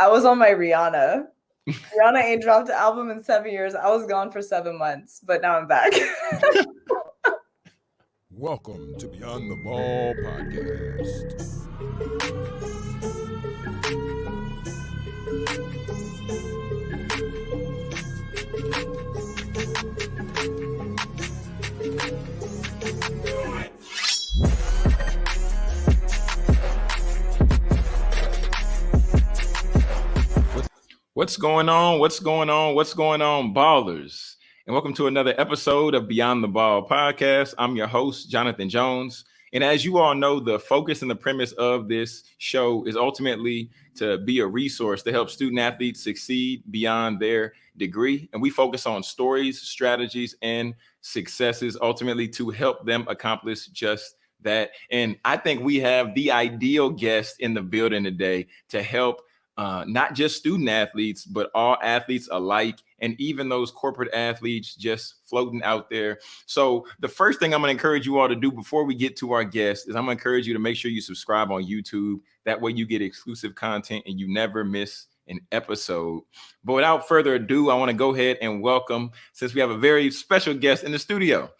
I was on my Rihanna. Rihanna ain't dropped an album in seven years. I was gone for seven months, but now I'm back. Welcome to Beyond the Ball podcast. What's going on? What's going on? What's going on, ballers? And welcome to another episode of Beyond the Ball podcast. I'm your host, Jonathan Jones. And as you all know, the focus and the premise of this show is ultimately to be a resource to help student athletes succeed beyond their degree. And we focus on stories, strategies, and successes ultimately to help them accomplish just that. And I think we have the ideal guest in the building today to help uh, not just student athletes, but all athletes alike, and even those corporate athletes just floating out there. So, the first thing I'm to encourage you all to do before we get to our guest is I'm to encourage you to make sure you subscribe on YouTube. That way, you get exclusive content and you never miss an episode. But without further ado, I want to go ahead and welcome, since we have a very special guest in the studio.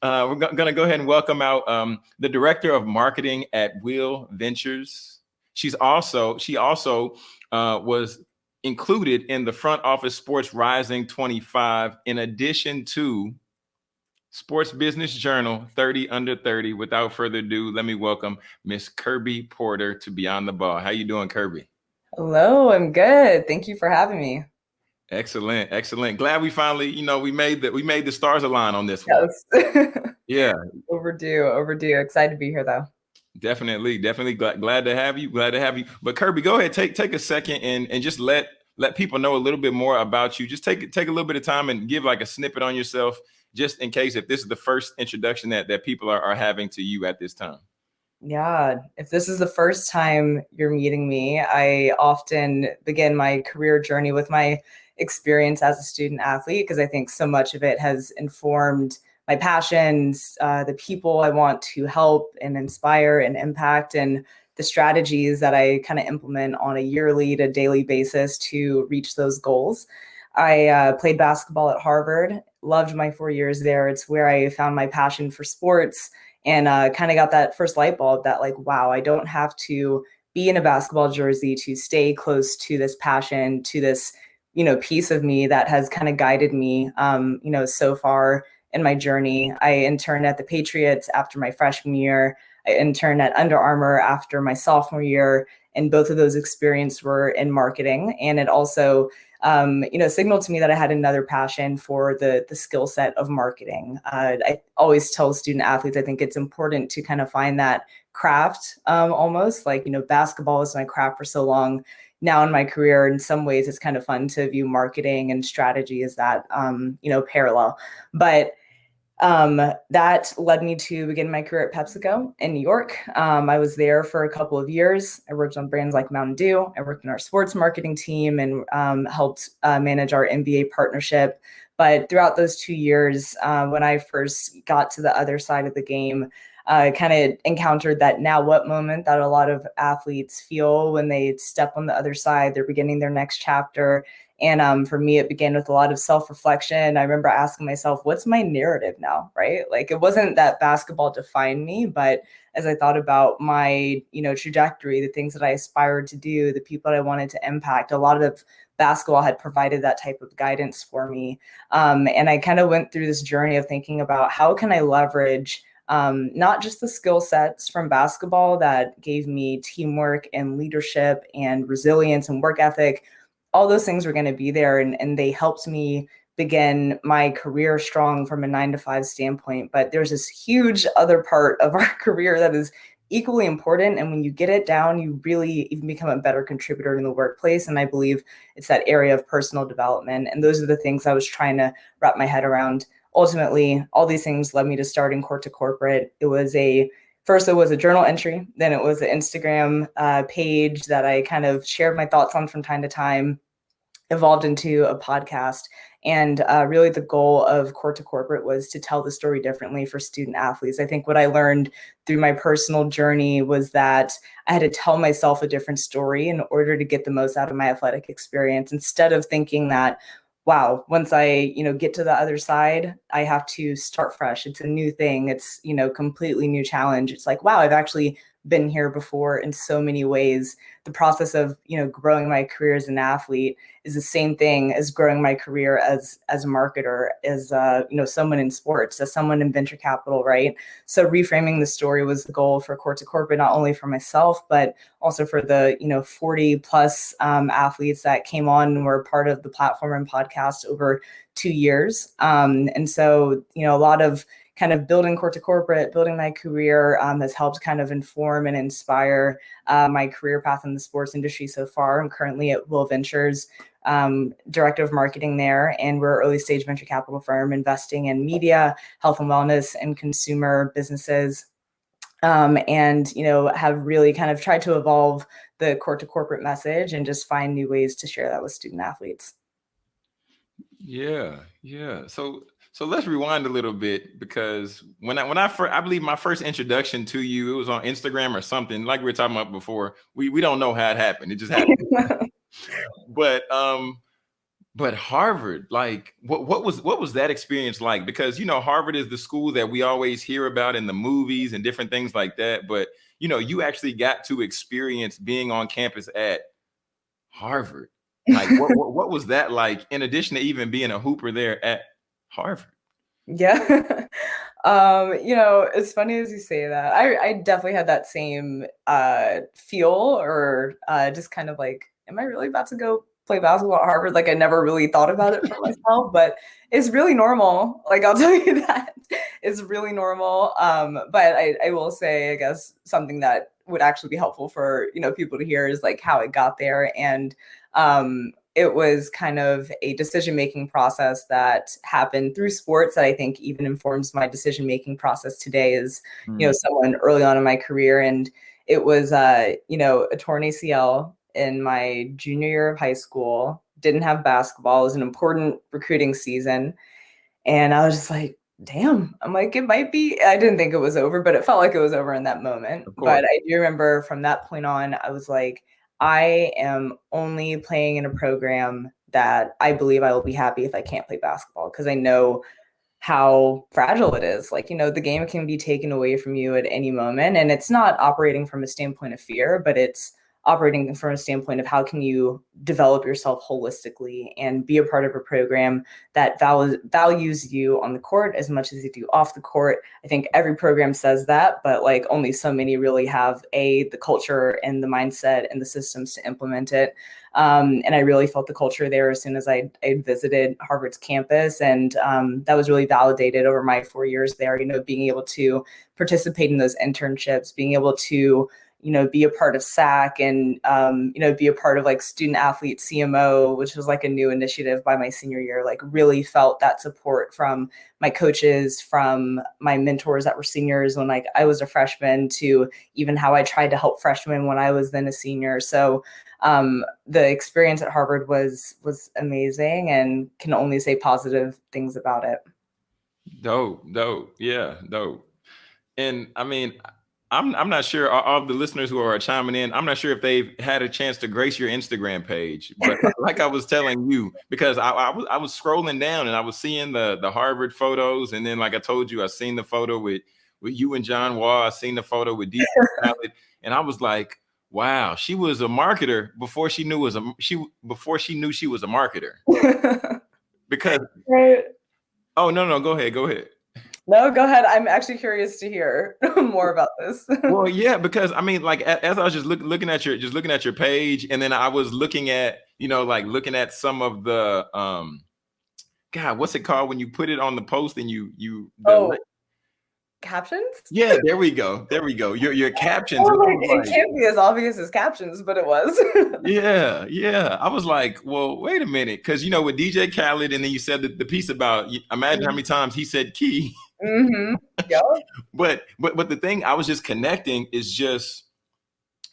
Uh, we're going to go ahead and welcome out um, the director of marketing at Will Ventures. She's also she also uh, was included in the front office Sports Rising 25, in addition to Sports Business Journal 30 Under 30. Without further ado, let me welcome Miss Kirby Porter to Beyond the Ball. How you doing, Kirby? Hello, I'm good. Thank you for having me. Excellent, excellent. Glad we finally, you know, we made that we made the stars align on this one. Yes. yeah. Overdue, overdue. Excited to be here though. Definitely, definitely glad, glad to have you. Glad to have you. But Kirby, go ahead, take take a second and and just let let people know a little bit more about you. Just take take a little bit of time and give like a snippet on yourself, just in case if this is the first introduction that that people are, are having to you at this time. Yeah, if this is the first time you're meeting me, I often begin my career journey with my experience as a student athlete because I think so much of it has informed my passions, uh, the people I want to help and inspire and impact, and the strategies that I kind of implement on a yearly to daily basis to reach those goals. I uh, played basketball at Harvard, loved my four years there. It's where I found my passion for sports and uh, kind of got that first light bulb that, like, wow, I don't have to be in a basketball jersey to stay close to this passion, to this, you know, piece of me that has kind of guided me, um, you know, so far in my journey. I interned at the Patriots after my freshman year. I interned at Under Armour after my sophomore year, and both of those experiences were in marketing. And it also, um, you know, signaled to me that I had another passion for the the skill set of marketing. Uh, I always tell student athletes I think it's important to kind of find that craft, um, almost like you know, basketball was my craft for so long. Now in my career, in some ways, it's kind of fun to view marketing and strategy as that, um, you know, parallel. But um, that led me to begin my career at PepsiCo in New York. Um, I was there for a couple of years. I worked on brands like Mountain Dew. I worked in our sports marketing team and um, helped uh, manage our NBA partnership. But throughout those two years, uh, when I first got to the other side of the game, I uh, kind of encountered that now what moment that a lot of athletes feel when they step on the other side, they're beginning their next chapter and um, for me, it began with a lot of self reflection. I remember asking myself, what's my narrative now? Right. Like it wasn't that basketball defined me, but as I thought about my, you know, trajectory, the things that I aspired to do, the people that I wanted to impact, a lot of basketball had provided that type of guidance for me. Um, and I kind of went through this journey of thinking about how can I leverage um, not just the skill sets from basketball that gave me teamwork and leadership and resilience and work ethic, all those things were going to be there and, and they helped me begin my career strong from a nine to five standpoint but there's this huge other part of our career that is equally important and when you get it down you really even become a better contributor in the workplace and i believe it's that area of personal development and those are the things i was trying to wrap my head around. Ultimately all these things led me to starting court to corporate. It was a first it was a journal entry then it was an instagram uh, page that i kind of shared my thoughts on from time to time evolved into a podcast. And uh, really, the goal of Court to Corporate was to tell the story differently for student athletes. I think what I learned through my personal journey was that I had to tell myself a different story in order to get the most out of my athletic experience instead of thinking that, wow once i you know get to the other side i have to start fresh it's a new thing it's you know completely new challenge it's like wow i've actually been here before in so many ways. The process of you know growing my career as an athlete is the same thing as growing my career as as a marketer as uh, you know someone in sports as someone in venture capital right? So reframing the story was the goal for court to corporate not only for myself but also for the you know 40 plus um, athletes that came on and were part of the platform and podcast over two years. Um, and so you know a lot of kind of building court to corporate, building my career um, has helped kind of inform and inspire uh, my career path in the sports industry so far. I'm currently at Will Ventures, um, director of marketing there, and we're early stage venture capital firm investing in media, health and wellness, and consumer businesses. Um, and you know have really kind of tried to evolve the court to corporate message and just find new ways to share that with student athletes. Yeah, yeah. So so let's rewind a little bit because when I when I first I believe my first introduction to you it was on Instagram or something like we were talking about before. We we don't know how it happened. It just happened. but um but Harvard, like what what was what was that experience like? Because you know Harvard is the school that we always hear about in the movies and different things like that. But you know you actually got to experience being on campus at Harvard. Like what, what, what was that like? In addition to even being a hooper there at Harvard. Yeah. um, you know, it's funny as you say that. I, I definitely had that same uh, feel or uh, just kind of like, am I really about to go play basketball at Harvard? Like I never really thought about it for myself, but it's really normal. Like I'll tell you that it's really normal. Um, but I, I will say, I guess something that would actually be helpful for you know people to hear is like how it got there and um it was kind of a decision making process that happened through sports that I think even informs my decision making process today as mm. you know hmm. someone early on in my career and it was uh you know a torn ACL in my junior year of high school didn't have basketball it was an important recruiting season and I was just like damn I'm like it might be I didn't think it was over but it felt like it was over in that moment but I do remember from that point on I was like I am only playing in a program that I believe I will be happy if I can't play basketball because I know how fragile it is. Like, you know, the game can be taken away from you at any moment. And it's not operating from a standpoint of fear, but it's operating from a standpoint of how can you develop yourself holistically and be a part of a program that val- values you on the court as much as you do off the court. I think every program says that but like only so many really have a the culture and the mindset and the systems to implement it. Um, and i really felt the culture there as soon as i, I visited harvard's campus and um, that was really validated over my four years there you know being able to participate in those internships being able to you know, be a part of SAC and, um, you know, be a part of like student athlete CMO, which was like a new initiative by my senior year, like really felt that support from my coaches, from my mentors that were seniors when like I was a freshman to even how I tried to help freshmen when I was then a senior. So um, the experience at Harvard was, was amazing and can only say positive things about it. Dope, dope. Yeah, dope. And I mean, I'm I'm not sure all the listeners who are chiming in. I'm not sure if they've had a chance to grace your Instagram page, but like I was telling you, because I, I, was I was scrolling down and I was seeing the the Harvard photos, and then like I told you, I seen the photo with with you and John Wall. I seen the photo with DJ Khaled, and I was like, wow, she was a marketer before she knew was a she before she knew she was a marketer. because right. oh no no go ahead go ahead. No, go ahead. I'm actually curious to hear more about this. well, yeah, because I mean, like as I was just look, looking at your just looking at your page, and then I was looking at you know like looking at some of the um, God, what's it called when you put it on the post and you you the, oh, captions? Yeah, there we go. There we go. Your your captions. Oh, it can't be as obvious as captions, but it was. yeah, yeah. I was like, well, wait a minute, because you know with DJ Khaled, and then you said the, the piece about imagine mm-hmm. how many times he said key. Mm-hmm. Yeah. but but but the thing I was just connecting is just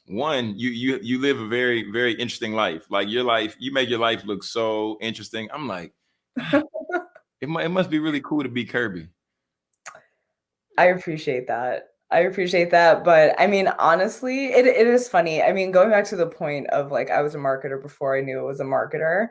one, you you you live a very very interesting life. Like your life, you make your life look so interesting. I'm like, it, it must be really cool to be Kirby. I appreciate that. I appreciate that. But I mean, honestly, it, it is funny. I mean, going back to the point of like, I was a marketer before I knew it was a marketer.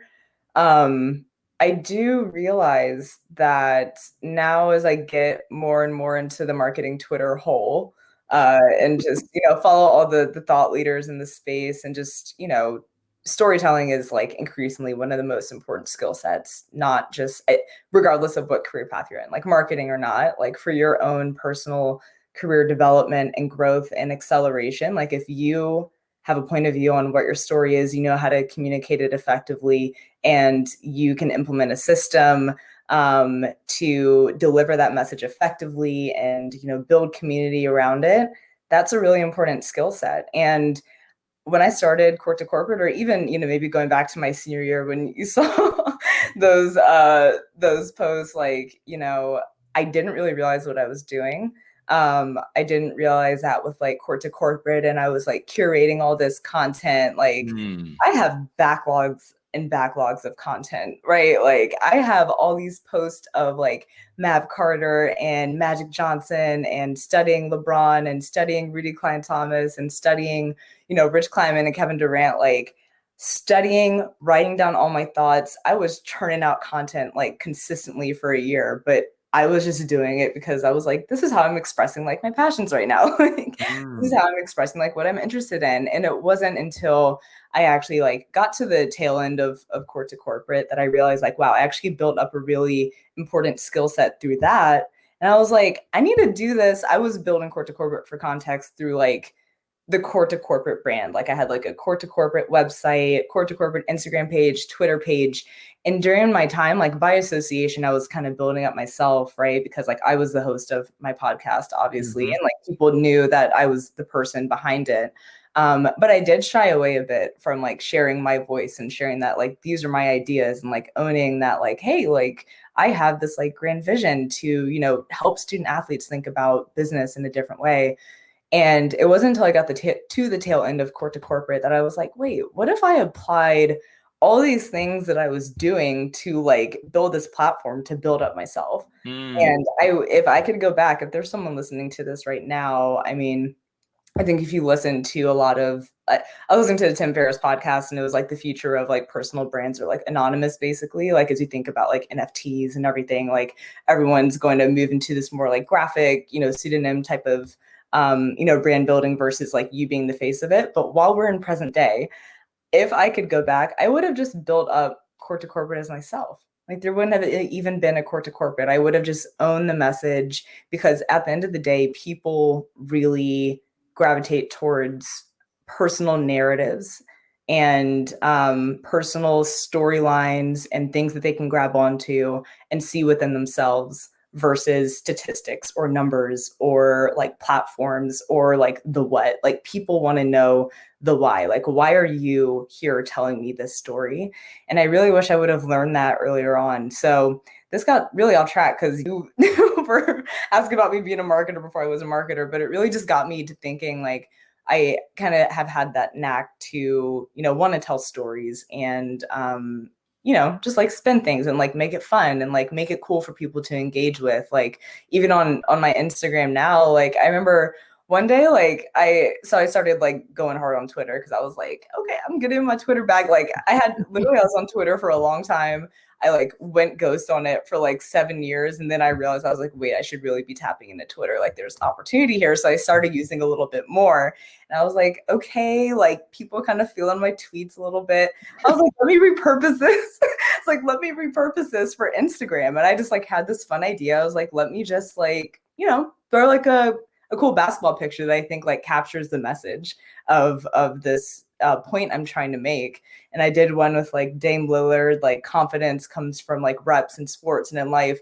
Um, I do realize that now as I get more and more into the marketing Twitter hole, uh, and just you know follow all the the thought leaders in the space and just you know storytelling is like increasingly one of the most important skill sets not just eh, regardless of what career path you're in like marketing or not like for your own personal career development and growth and acceleration like if you have a point of view on what your story is you know how to communicate it effectively and you can implement a system um, to deliver that message effectively and you know build community around it that's a really important skill set. And when i started court to corporate or even you know maybe going back to my senior year when you saw those uh those posts like you know i didn't really realize what i was doing um i didn't realize that with like court to corporate and i was like curating all this content like mm. i have backlogs and backlogs of content, right? Like I have all these posts of like Mav Carter and Magic Johnson and studying LeBron and studying Rudy Klein Thomas and studying, you know, Rich Kleiman and Kevin Durant, like studying, writing down all my thoughts. I was churning out content like consistently for a year, but I was just doing it because I was like, this is how I'm expressing like my passions right now. like, mm. This is mm. how I'm expressing like what I'm interested in. And it wasn't until I actually like got to the tail end of, of court to corporate that I realized like, wow, I actually built up a really important skill set through that. And I was like, I need to do this. I was building court to corporate for context through like the court to corporate brand. Like I had like a court to corporate website, court to corporate Instagram page, Twitter page. And during my time, like by association, I was kind of building up myself, right? Because like I was the host of my podcast, obviously, mm-hmm. and like people knew that I was the person behind it. Um, but I did shy away a bit from like sharing my voice and sharing that like these are my ideas and like owning that like, hey, like I have this like grand vision to, you know, help student athletes think about business in a different way. And it wasn't until I got the t- to the tail end of court to corporate that I was like, wait, what if I applied all these things that I was doing to like build this platform to build up myself? Mm. And I if I could go back, if there's someone listening to this right now, I mean, I think if you listen to a lot of, I, I listened to the Tim Ferriss podcast and it was like the future of like personal brands or like anonymous, basically. Like as you think about like NFTs and everything, like everyone's going to move into this more like graphic, you know, pseudonym type of, um, you know, brand building versus like you being the face of it. But while we're in present day, if I could go back, I would have just built up court to corporate as myself. Like there wouldn't have even been a court to corporate. I would have just owned the message because at the end of the day, people really gravitate towards personal narratives and um, personal storylines and things that they can grab onto and see within themselves versus statistics or numbers or like platforms or like the what. Like people want to know the why. Like why are you here telling me this story? And i really wish i would have learned that earlier on. So this got really off track because you were asking about me being a marketer before I was a marketer, but it really just got me to thinking like I kind of have had that knack to, you know, want to tell stories and um, you know, just like spin things and like make it fun and like make it cool for people to engage with. Like even on on my Instagram now, like I remember one day like i so i started like going hard on twitter because i was like okay i'm getting my twitter back like i had literally i was on twitter for a long time I like went ghost on it for like seven years. And then I realized I was like, wait, I should really be tapping into Twitter. Like there's opportunity here. So I started using a little bit more. And I was like, okay, like people kind of feeling my tweets a little bit. I was like, let me repurpose this. it's like, let me repurpose this for Instagram. And I just like had this fun idea. I was like, let me just like, you know, throw like a a cool basketball picture that I think like captures the message of of this uh, point I'm trying to make. And I did one with like Dame Lillard, like confidence comes from like reps in sports and in life.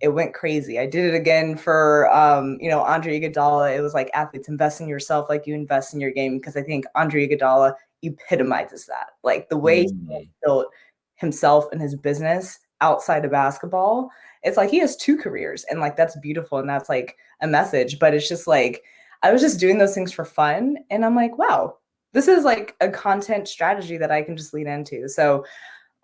It went crazy. I did it again for um, you know Andre Iguodala. It was like athletes invest in yourself like you invest in your game because I think Andre Iguodala epitomizes that. Like the way mm-hmm. he built himself and his business outside of basketball. It's like he has two careers and like that's beautiful and that's like a message. But it's just like I was just doing those things for fun and I'm like, wow, this is like a content strategy that I can just lean into. So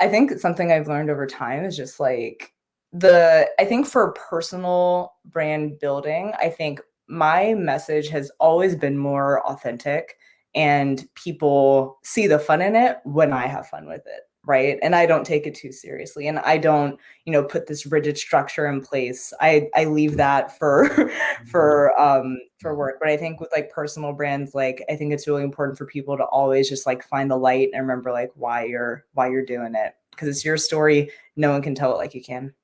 I think something I've learned over time is just like the I think for personal brand building, I think my message has always been more authentic and people see the fun in it when I have fun with it right? And i don't take it too seriously and i don't you know put this rigid structure in place. I i leave that for for um for work but i think with like personal brands like i think it's really important for people to always just like find the light and remember like why you're why you're doing it because it's your story no one can tell it like you can.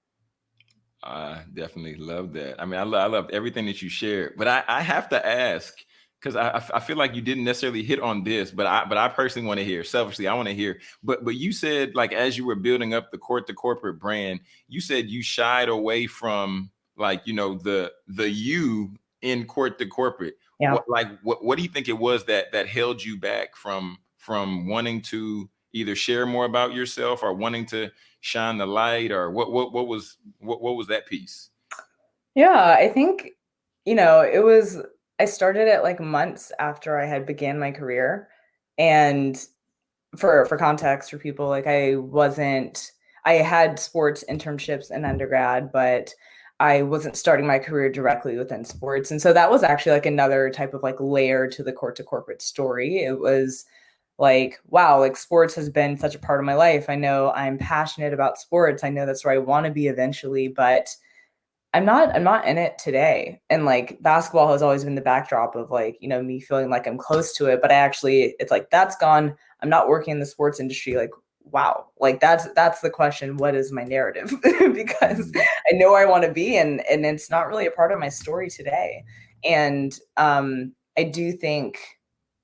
I definitely love that. I mean, I, lo- I loved everything that you shared, but I, I have to ask because I, I feel like you didn't necessarily hit on this, but I but I personally want to hear. Selfishly, I want to hear. But but you said like as you were building up the court to corporate brand, you said you shied away from like you know the the you in court to corporate. Yeah. What, like what what do you think it was that that held you back from from wanting to either share more about yourself or wanting to shine the light or what what what was what what was that piece? Yeah, I think you know it was I started it like months after I had began my career. And for for context for people, like I wasn't I had sports internships in undergrad, but I wasn't starting my career directly within sports. And so that was actually like another type of like layer to the court to corporate story. It was like, wow, like sports has been such a part of my life. I know I'm passionate about sports. I know that's where I want to be eventually, but I'm not I'm not in it today. And like basketball has always been the backdrop of like, you know, me feeling like I'm close to it, but I actually it's like that's gone. I'm not working in the sports industry like wow. Like that's that's the question, what is my narrative? because mm-hmm. I know where I want to be and and it's not really a part of my story today. And um I do think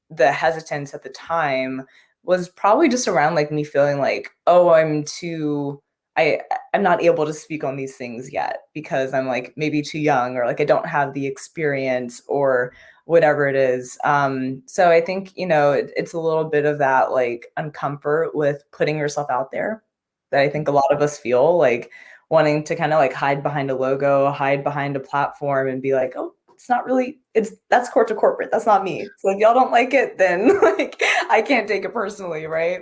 the hesitance at the time was probably just around like me feeling like, oh, I'm too I I'm not able to speak on these things yet because I'm like maybe too young or like I don't have the experience or whatever it is. Um, so I think you know it, it's a little bit of that like uncomfort with putting yourself out there that I think a lot of us feel like wanting to kind of like hide behind a logo, hide behind a platform, and be like, oh, it's not really it's that's court to corporate. That's not me. So if y'all don't like it, then like I can't take it personally, right?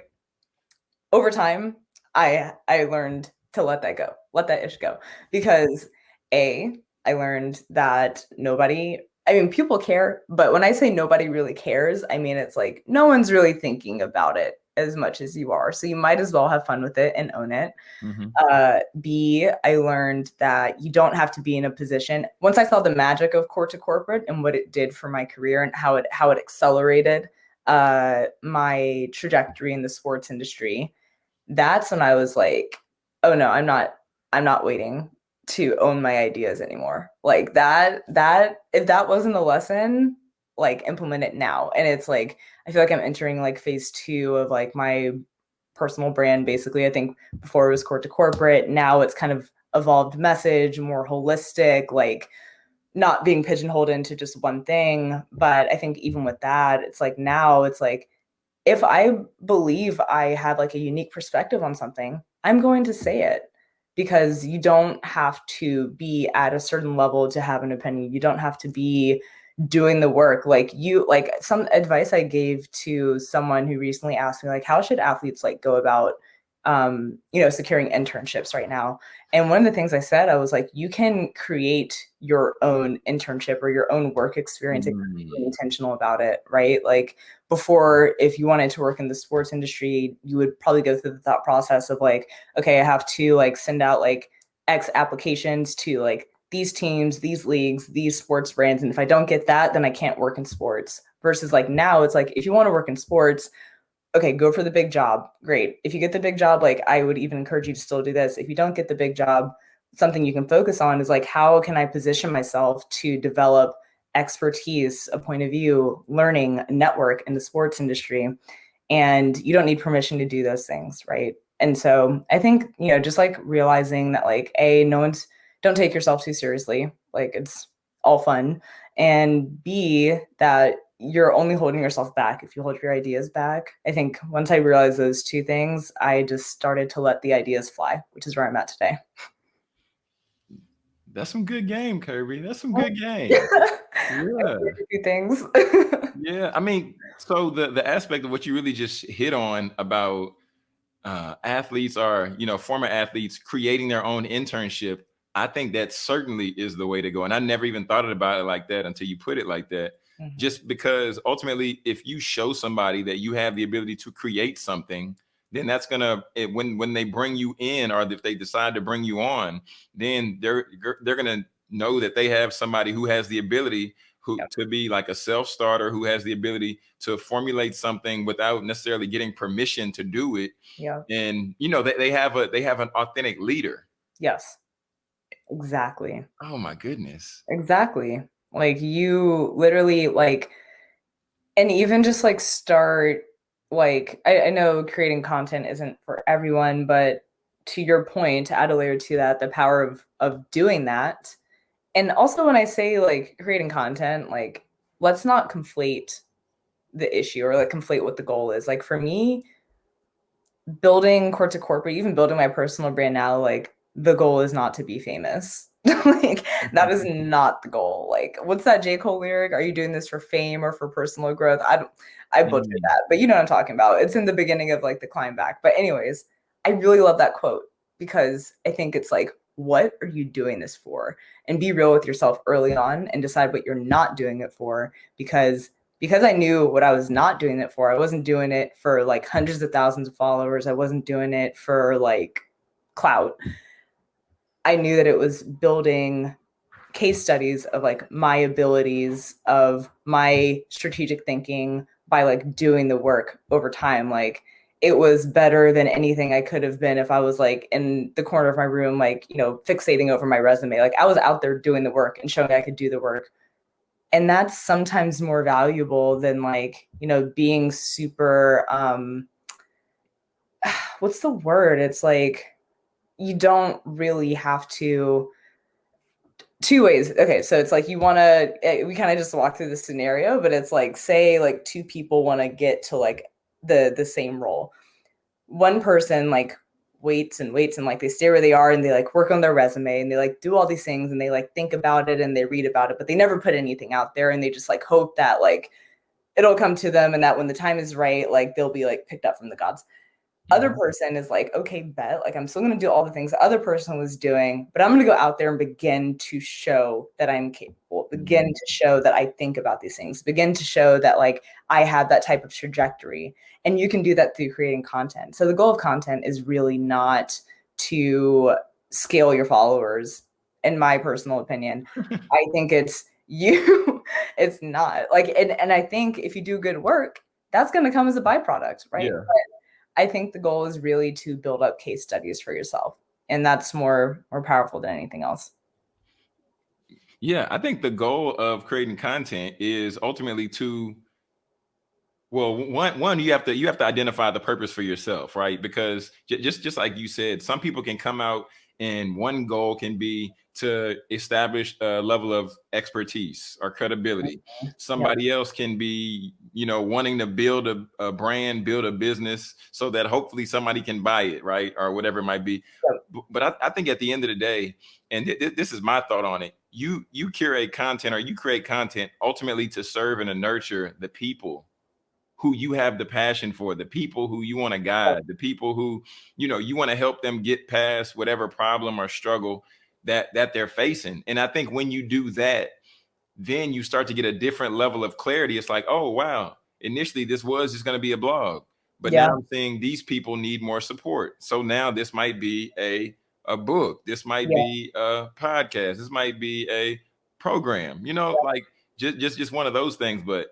Over time, I I learned to let that go, let that ish go, because a I learned that nobody. I mean, people care, but when I say nobody really cares, I mean it's like no one's really thinking about it as much as you are. So you might as well have fun with it and own it. Mm-hmm. Uh, B, I learned that you don't have to be in a position. Once I saw the magic of court to corporate and what it did for my career and how it how it accelerated uh, my trajectory in the sports industry, that's when I was like, oh no, I'm not I'm not waiting to own my ideas anymore. Like that that if that wasn't the lesson, like implement it now. And it's like I feel like I'm entering like phase 2 of like my personal brand basically. I think before it was court to corporate, now it's kind of evolved message, more holistic, like not being pigeonholed into just one thing, but I think even with that, it's like now it's like if I believe I have like a unique perspective on something, I'm going to say it because you don't have to be at a certain level to have an opinion. You don't have to be doing the work like you like some advice i gave to someone who recently asked me like how should athletes like go about um, you know, securing internships right now. And one of the things I said, I was like, you can create your own internship or your own work experience mm. and be intentional about it, right? Like before, if you wanted to work in the sports industry, you would probably go through the thought process of like, okay, I have to like send out like X applications to like these teams, these leagues, these sports brands. And if I don't get that, then I can't work in sports. Versus like now, it's like if you want to work in sports, okay, go for the big job. Great. If you get the big job, like I would even encourage you to still do this. If you don't get the big job, something you can focus on is like, how can I position myself to develop expertise, a point of view, learning, network in the sports industry? And you don't need permission to do those things, right? And so I think, you know, just like realizing that, like, A, no one's, don't take yourself too seriously. Like, it's all fun. And B, that you're only holding yourself back if you hold your ideas back. I think once I realized those two things, I just started to let the ideas fly, which is where I'm at today. That's some good game, Kirby. That's some good game. yeah. things. yeah. I mean, so the the aspect of what you really just hit on about uh, athletes are, you know, former athletes creating their own internship. I think that certainly is the way to go. And I never even thought about it like that until you put it like that. Mm-hmm. Just because ultimately, if you show somebody that you have the ability to create something, then that's gonna it, when when they bring you in or if they decide to bring you on, then they're they're gonna know that they have somebody who has the ability who yep. to be like a self-starter who has the ability to formulate something without necessarily getting permission to do it. Yeah. And you know, they, they have a they have an authentic leader. Yes. Exactly. Oh my goodness. Exactly. Like you literally like and even just like start like I, I know creating content isn't for everyone, but to your point, to add a layer to that, the power of of doing that. And also when I say like creating content, like let's not conflate the issue or like conflate what the goal is. Like for me, building court to corporate, even building my personal brand now, like the goal is not to be famous. like that is mm-hmm. not the goal. Like, what's that J. Cole lyric? Are you doing this for fame or for personal growth? I don't I butchered mm-hmm. that, but you know what I'm talking about. It's in the beginning of like the climb back. But anyways, I really love that quote because I think it's like, what are you doing this for? And be real with yourself early on and decide what you're not doing it for because because I knew what I was not doing it for. I wasn't doing it for like hundreds of thousands of followers. I wasn't doing it for like clout. I knew that it was building case studies of like my abilities, of my strategic thinking by like doing the work over time. Like it was better than anything I could have been if I was like in the corner of my room, like, you know, fixating over my resume. Like I was out there doing the work and showing I could do the work. And that's sometimes more valuable than like, you know, being super um what's the word? It's like you don't really have to two ways. Okay so it's like you want to eh, we kind of just walk through the scenario but it's like say like two people want to get to like the the same role. One person like waits and waits and like they stay where they are and they like work on their resume and they like do all these things and they like think about it and they read about it but they never put anything out there and they just like hope that like it'll come to them and that when the time is right like they'll be like picked up from the gods other person is like, okay, bet, like I'm still gonna do all the things the other person was doing, but I'm gonna go out there and begin to show that I'm capable, begin mm-hmm. to show that I think about these things, begin to show that like I have that type of trajectory. And you can do that through creating content. So the goal of content is really not to scale your followers, in my personal opinion. I think it's you, it's not like, and, and I think if you do good work, that's going to come as a byproduct, right? Yeah. But I think the goal is really to build up case studies for yourself. And that's more more powerful than anything else. Yeah, I think the goal of creating content is ultimately to well, one one you have to you have to identify the purpose for yourself, right? Because just just like you said, some people can come out and one goal can be to establish a level of expertise or credibility. Somebody else can be, you know, wanting to build a, a, brand, build a business so that hopefully somebody can buy it, right? Or whatever it might be. But I, I, think at the end of the day, and th- th- this is my thought on it, you you curate content or you create content ultimately to serve and to nurture the people who you have the passion for, the people who you want to oh. guide, the people who, you know, you want to help them get past whatever problem or struggle that that they're facing. And I think when you do that, then you start to get a different level of clarity. It's like, oh wow, initially this was just going to be a blog, but yeah. now I'm saying these people need more support. So now this might be a a book, this might yeah. be a podcast, this might be a program. You know, yeah. like just just just one of those things. But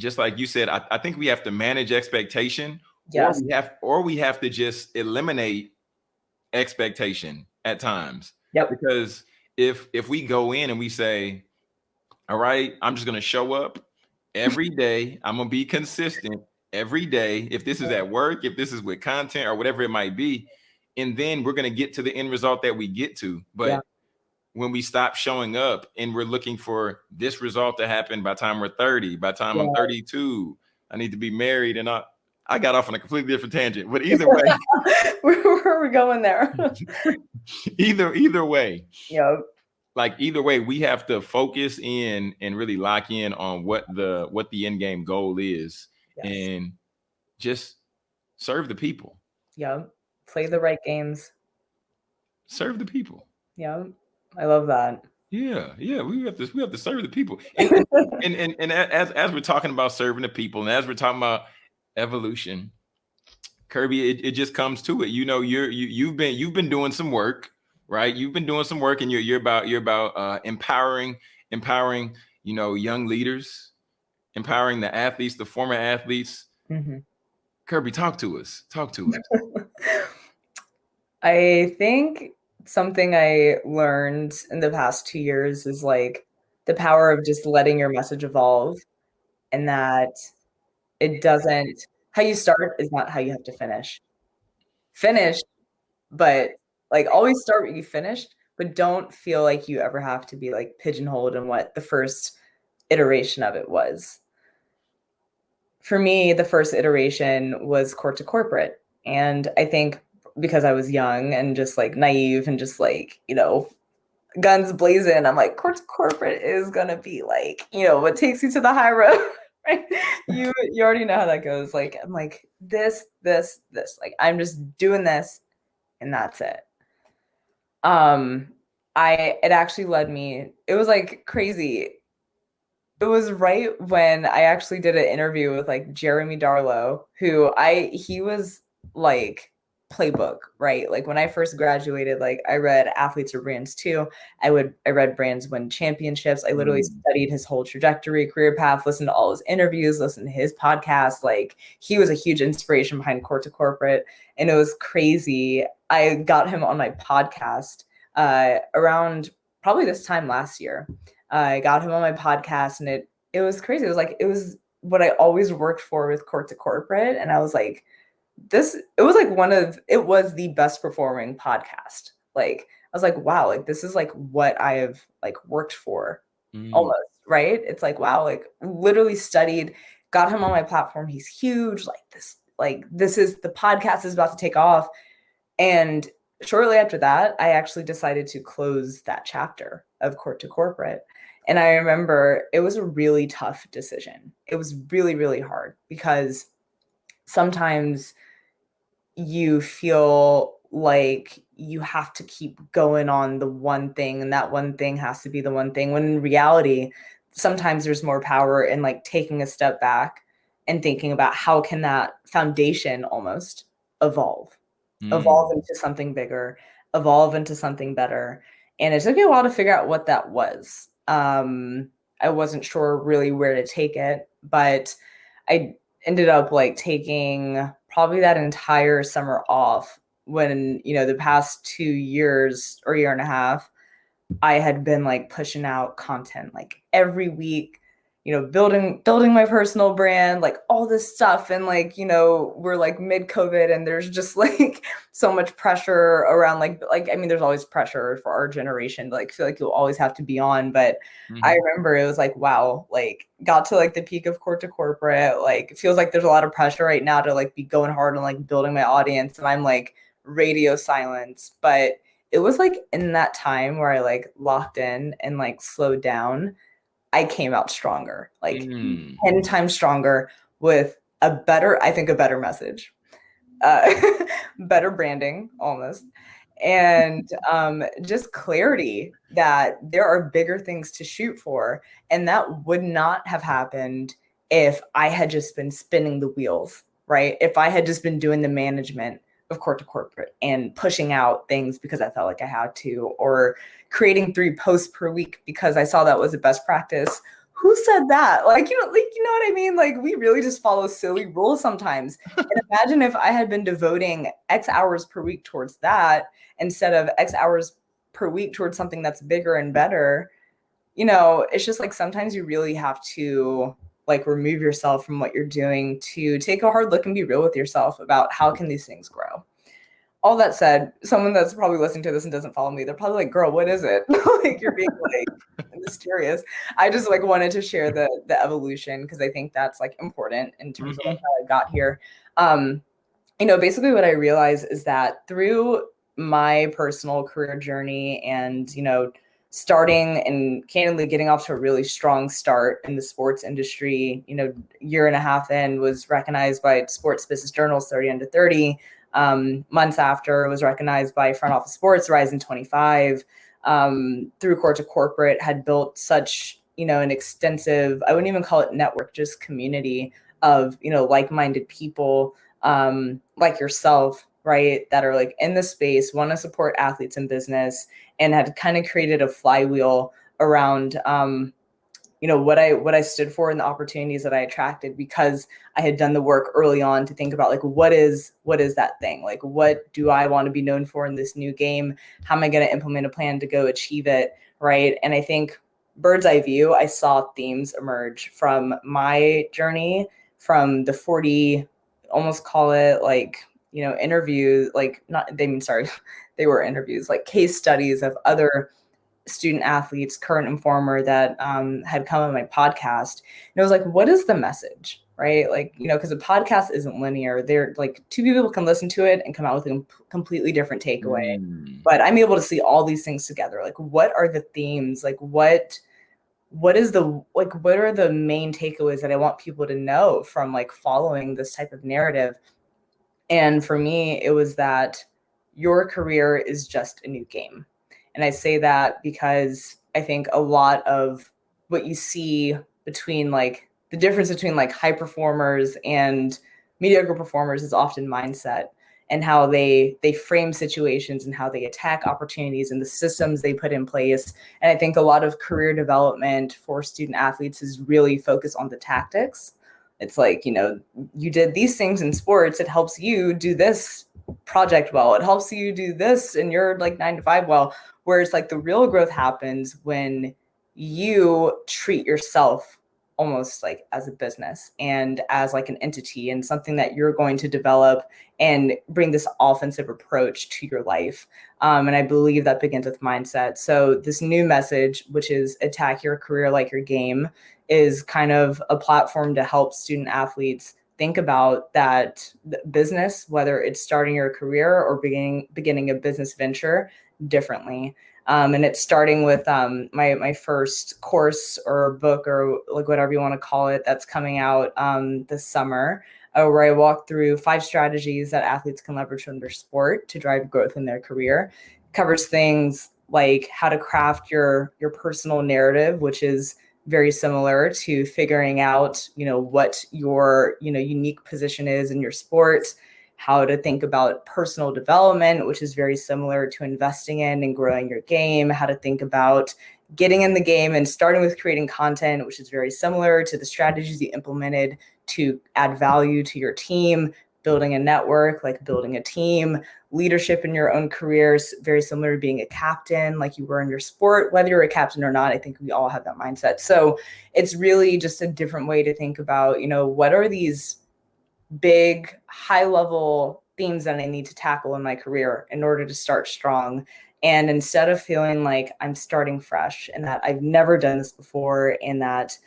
just like you said, I, I think we have to manage expectation, yes. or we have or we have to just eliminate expectation at times. Yep. Because if if we go in and we say, all right, I'm just gonna show up every day, I'm gonna be consistent every day. If this is at work, if this is with content or whatever it might be, and then we're gonna get to the end result that we get to. But yeah. When we stop showing up and we're looking for this result to happen by time we're 30, by time yeah. I'm 32, I need to be married and not I got off on a completely different tangent, but either way, where, are we going there? either either way, Yep. like either way, we have to focus in and really lock in on what the what the end game goal is Yes. and just serve the people. yeah Play the right games. Serve the people. Yep. I love that. Yeah, yeah, we have to we have to serve the people. And and, and, and as as we're talking about serving the people, and as we're talking about evolution, Kirby, it, it just comes to it. You know, you're you you've been you've been doing some work, right? You've been doing some work, and you're you're about you're about uh, empowering empowering you know young leaders, empowering the athletes, the former athletes. Mhm. Kirby, talk to us. Talk to us. I think something I learned in the past two years is like the power of just letting your message evolve and that it doesn't, how you start is not how you have to finish. Finish, but like always start what you finished, but don't feel like you ever have to be like pigeonholed in what the first iteration of it was. For me, the first iteration was court to corporate. And I think because I was young and just like naive and just like, you know, guns blazing, I'm like, court corporate is gonna be like, you know, what takes you to the high road. Right? You you already know how that goes. Like, I'm like, this, this, this. Like, I'm just doing this and that's it. Um, I it actually led me, it was like crazy. It was right when I actually did an interview with like Jeremy Darlow, who I he was like playbook, right? Like when I first graduated, like I read Athletes Are Brands Too. I would I read Brands Win Championships. I literally Mm. studied his whole trajectory, career path, listened to all his interviews, listened to his podcast. Like he was a huge inspiration behind Court to Corporate. And it was crazy. I got him on my podcast uh around probably this time last year. I got him on my podcast and it it was crazy. It was like it was what I always worked for with Court to Corporate. And I was like, this it was like one of it was the best performing podcast. Like i was like wow like this is like what i have like worked for Mm. almost right? It's like wow like literally studied got him on my platform. He's huge. Like this like this is the podcast is about to take off. And shortly after that i actually decided to close that chapter of court to corporate. And i remember it was a really tough decision. It was really really hard because sometimes you feel like you have to keep going on the one thing and that one thing has to be the one thing when in reality sometimes there's more power in like taking a step back and thinking about how can that foundation almost evolve Mm. evolve into something bigger evolve into something better and it took me a while to figure out what that was um i wasn't sure really where to take it but i ended up like taking probably that entire summer off when you know the past two years or year and a half i had been like pushing out content like every week you know building building my personal brand like all this stuff and like you know we're like mid covid and there's just like so much pressure around like like i mean there's always pressure for our generation to like feel like you'll always have to be on but I Mhm. remember it was like, wow, like got to like the peak of court to corporate. Like it feels like there's a lot of pressure right now to like be going hard and like building my audience. And I'm like radio silence. But it was like in that time where I like locked in and like slowed down, I came out stronger, like Mm. 10 times stronger with a better, I think a better message. Uh, better branding almost and um, just clarity that there are bigger things to shoot for. And that would not have happened if I had just been spinning the wheels, right? If I had just been doing the management of court to corporate and pushing out things because I felt like I had to, or creating three posts per week because I saw that was the best practice. Who said that? Like, you know, like you know what I mean? Like we really just follow silly rules sometimes. and imagine if I had been devoting X hours per week towards that instead of X hours per week towards something that's bigger and better. You know, it's just like sometimes you really have to like remove yourself from what you're doing to take a hard look and be real with yourself about how can these things grow. All that said, someone that's probably listening to this and doesn't follow me, they're probably like, "Girl, what is it?" like you're being like mysterious. I just like wanted to share the the evolution because I think that's like important in terms of like how I got here. Um, you know, basically what I realized is that through my personal career journey and, you know, starting and candidly getting off to a really strong start in the sports industry, you know, year and a half in was recognized by Sports Business Journal's 30 under 30. Um, months after it was recognized by Front Office Sports, Rising 25. Um, through Court to Corporate had built such, you know, an extensive, I wouldn't even call it network, just community of, you know, like-minded people um, like yourself right that are like in the space want to support athletes in business and had kind of created a flywheel around um, you know what i what i stood for and the opportunities that i attracted because i had done the work early on to think about like what is what is that thing? Like what do i want to be known for in this new game? How am i going to implement a plan to go achieve it? Right? And i think bird's eye view i saw themes emerge from my journey from the 40 almost call it like you know, interviews, like not, they mean, sorry, they were interviews, like case studies of other student athletes, current and former that um, had come on my podcast. And it was like, what is the message? Right. Like, you know, because a podcast isn't linear. They're like two people can listen to it and come out with a completely different takeaway. Mm. But I'm able to see all these things together. Like, what are the themes? Like, what, what is the like what are the main takeaways that i want people to know from like following this type of narrative and for me, it was that your career is just a new game. And I say that because I think a lot of what you see between like the difference between like high performers and mediocre performers is often mindset and how they they frame situations and how they attack opportunities and the systems they put in place. And i think a lot of career development for student athletes is really focused on the tactics. It's like you know you did these things in sports it helps you do this project well. It helps you do this in your like nine to five well whereas like the real growth happens when you treat yourself almost like as a business and as like an entity and something that you're going to develop and bring this offensive approach to your life. Um, and i believe that begins with mindset. So this new message which is attack your career like your game is kind of a platform to help student athletes think about that business, whether it's starting your career or beginning beginning a business venture differently. Um, and it's starting with um, my my first course or book or like whatever you want to call it that's coming out um, this summer, uh, where I walk through five strategies that athletes can leverage from their sport to drive growth in their career. Covers things like how to craft your your personal narrative, which is very similar to figuring out, you know, what your, you know, unique position is in your sport, how to think about personal development, which is very similar to investing in and growing your game, how to think about getting in the game and starting with creating content, which is very similar to the strategies you implemented to add value to your team, building a network, like building a team, leadership in your own careers, very similar to being a captain, like you were in your sport, whether you're a captain or not. I think we all have that mindset. So it's really just a different way to think about, you know, what are these big, high level themes that I need to tackle in my career in order to start strong. And instead of feeling like I'm starting fresh and that I've never done this before and that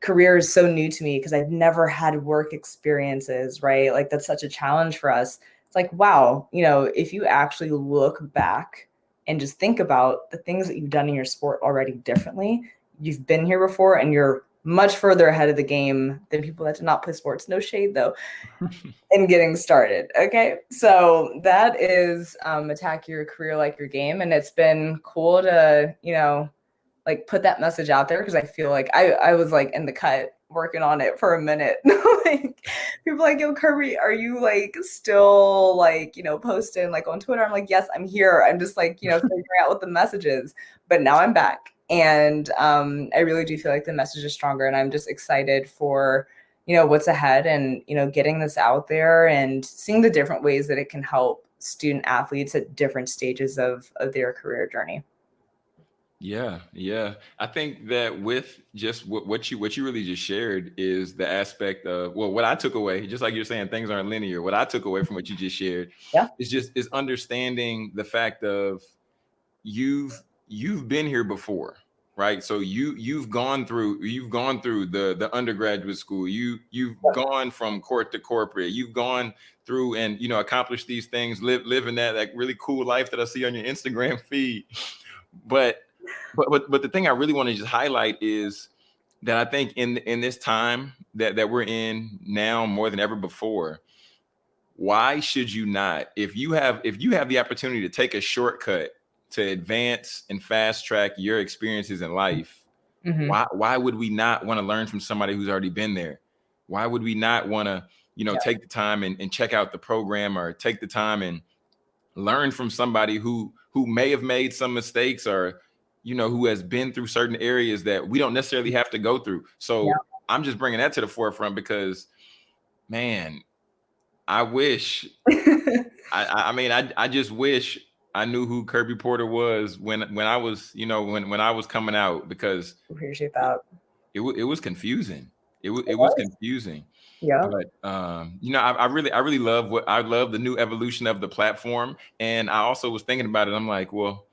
career is so new to me because I've never had work experiences, right? Like that's such a challenge for us. It's like, wow, you know, if you actually look back and just think about the things that you've done in your sport already differently, you've been here before and you're much further ahead of the game than people that did not play sports. No shade though, in getting started. Okay. So that is um, attack your career like your game. And it's been cool to, you know, like put that message out there because I feel like I, I was like in the cut working on it for a minute. like people like, yo, Kirby, are you like still like, you know, posting like on Twitter? I'm like, yes, I'm here. I'm just like, you know, figuring out what the message is. But now I'm back. And um, I really do feel like the message is stronger. And I'm just excited for, you know, what's ahead and, you know, getting this out there and seeing the different ways that it can help student athletes at different stages of, of their career journey. Yeah, yeah. I think that with just what, what you what you really just shared is the aspect of well, what I took away, just like you're saying, things aren't linear. What I took away from what you just shared, yeah, is just is understanding the fact of you've you've been here before. right? So you you've gone through you've gone through the the undergraduate school. You you've gone from court to corporate. You've gone through and you know accomplished these things, live living that that really cool life that I see on your Instagram feed. But but but but the thing I really want to just highlight is that I think in in this time that that we're in now more than ever before, why should you not if you have if you have the opportunity to take a shortcut to advance and fast track your experiences in life, mm-hmm. why why would we not want to learn from somebody who's already been there? Why would we not want to, you know, yeah. take the time and, and check out the program or take the time and learn from somebody who who may have made some mistakes or you know who has been through certain areas that we don't necessarily have to go through. So yeah. I'm just bringing that to the forefront because man, I wish I, I mean I I just wish I knew who Kirby Porter was when when I was, you know, when when I was coming out because appreciate that. It it was confusing. It was it was confusing. Yeah. But um, you know, I, I, really I really love what I love the new evolution of the platform. And I also was thinking about it. I'm like, well,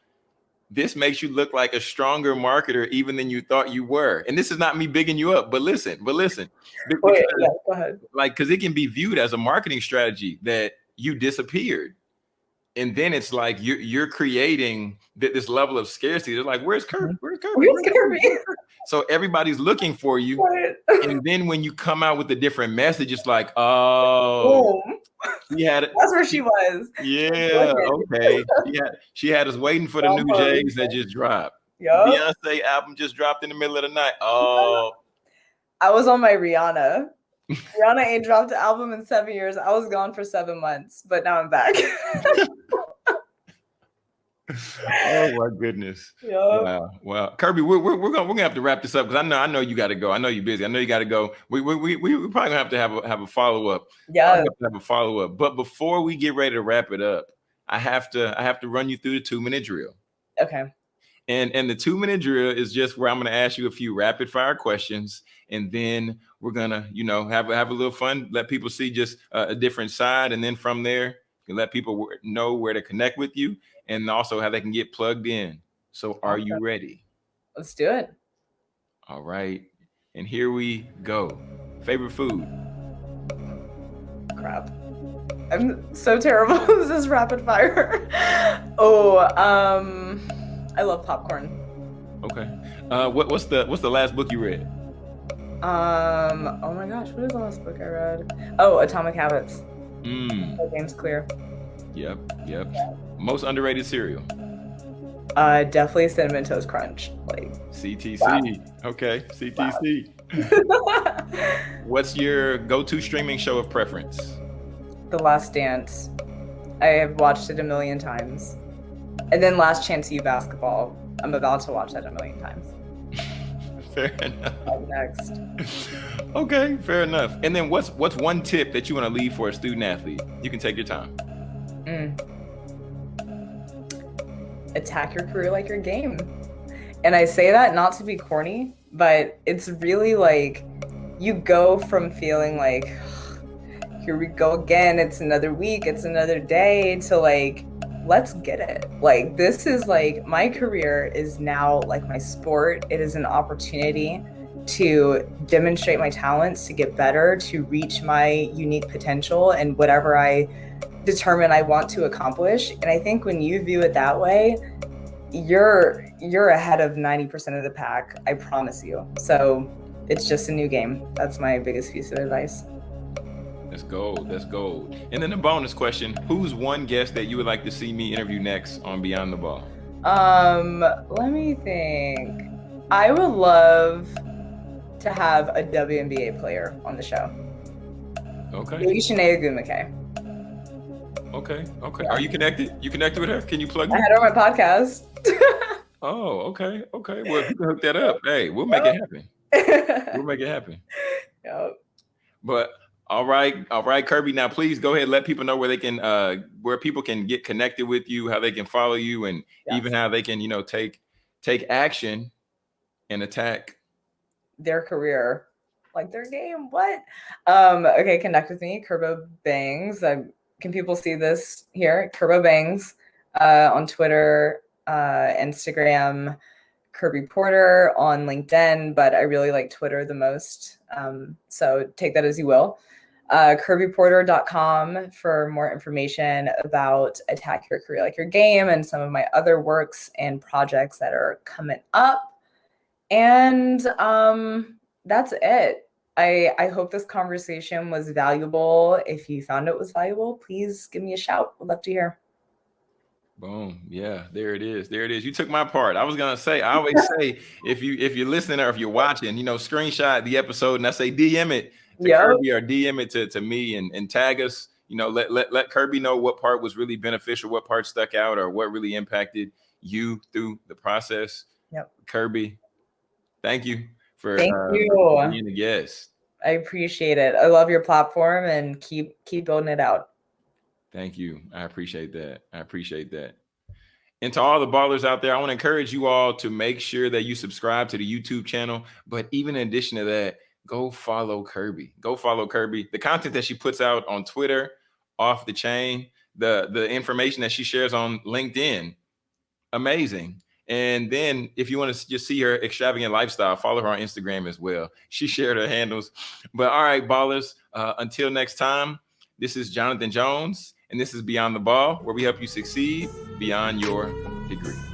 this makes you look like a stronger marketer even than you thought you were. And this is not me bigging you up, but listen, but listen. Because, yeah, go ahead. Like, because it can be viewed as a marketing strategy that you disappeared and then it's like you're you're creating th- this level of scarcity. They're like, "Where's Kirby? Mm-hmm. Where's Kirby? Where's Kirby?" So everybody's looking for you, and then when you come out with a different message, it's like, "Oh, she had it. That's where she was. Yeah, okay. She had she had us waiting for the new J's that just dropped. Yep. Beyonce album just dropped in the middle of the night. Oh, I was on my Rihanna Rihanna ain't dropped an album in seven years. I was gone for seven months, but now I'm back. oh my goodness! Yep. Wow, wow, Kirby, we're, we're, we're gonna we're gonna have to wrap this up because I know I know you got to go. I know you're busy. I know you got to go. We we we we probably gonna have to have a have a follow up. Yeah, have, have a follow up. But before we get ready to wrap it up, I have to I have to run you through the two minute drill. Okay. And and the two minute drill is just where I'm going to ask you a few rapid fire questions, and then we're gonna you know have have a little fun, let people see just a, a different side, and then from there you let people know where to connect with you, and also how they can get plugged in. So are you ready? Let's do it. All right, and here we go. Favorite food? Crap. I'm so terrible. this is rapid fire. oh, um. I love popcorn. Okay. Uh, what, what's the what's the last book you read? Um. Oh my gosh, what is the last book I read? Oh, Atomic Habits. Mm. By James Clear. Yep. Yep. Most underrated cereal. Uh, definitely cinnamon toast crunch. Like CTC. Wow. Okay, CTC. Wow. What's your go-to streaming show of preference? The Last Dance. I have watched it a million times. And then Last Chance U basketball. I'm about to watch that a million times. fair enough. Next. okay, fair enough. And then what's what's one tip that you want to leave for a student athlete? You can take your time. Mm. Attack your career like your game. And I say that not to be corny, but it's really like you go from feeling like here we go again, it's another week, it's another day to like let's get it. Like, this is like my career is now like my sport. It is an opportunity to demonstrate my talents, to get better, to reach my unique potential and whatever I determine I want to accomplish. And I think when you view it that way, you're you're ahead of 90% of the pack, I promise you. So it's just a new game. That's my biggest piece of advice. That's gold. That's gold. And then the bonus question: Who's one guest that you would like to see me interview next on Beyond the Ball? Um, let me think. I would love to have a WNBA player on the show. Okay. Maybe Chiney Ogwumike. Okay. Okay. Yeah. Are you connected? You connected with her? Can you plug? I had her on my podcast. oh, okay. Okay. Well, if you can hook that up, hey, we'll make it happen. we'll make it happen. Yep. But all right, all right, Kirby. Now, please go ahead. Let people know where they can, uh, where people can get connected with you, how they can follow you, and even how they can, you know, take take action and attack their career, like their game. What? Um, okay, connect with me, Kerbo Bangs. I, can people see this here? Kerbo Bangs uh, on Twitter, uh, Instagram, Kirby Porter on LinkedIn, but I really like Twitter the most. Um, so take that as you will. Uh, KirbyPorter.com for more information about Attack Your Career Like Your Game and some of my other works and projects that are coming up. And um, that's it. I, I hope this conversation was valuable. If you found it was valuable, please give me a shout. I'd love to hear. Boom. Yeah, there it is. There it is. You took my part. I was gonna say, I always say if you if you're listening or if you're watching, you know, screenshot the episode and I say DM it to yep. Kirby or DM it to, to me and, and tag us. You know, let, let let Kirby know what part was really beneficial, what part stuck out, or what really impacted you through the process. Yep. Kirby, thank you for thank uh, you being a guest. I appreciate it. I love your platform and keep keep building it out. Thank you. I appreciate that. I appreciate that. And to all the ballers out there, I want to encourage you all to make sure that you subscribe to the YouTube channel. But even in addition to that, go follow Kirby. Go follow Kirby. The content that she puts out on Twitter, off the chain, the the information that she shares on LinkedIn, amazing. And then if you want to just see her extravagant lifestyle, follow her on Instagram as well. She shared her handles. But all right, ballers, uh, until next time, this is Jonathan Jones and this is Beyond the Ball, where we help you succeed beyond your degree.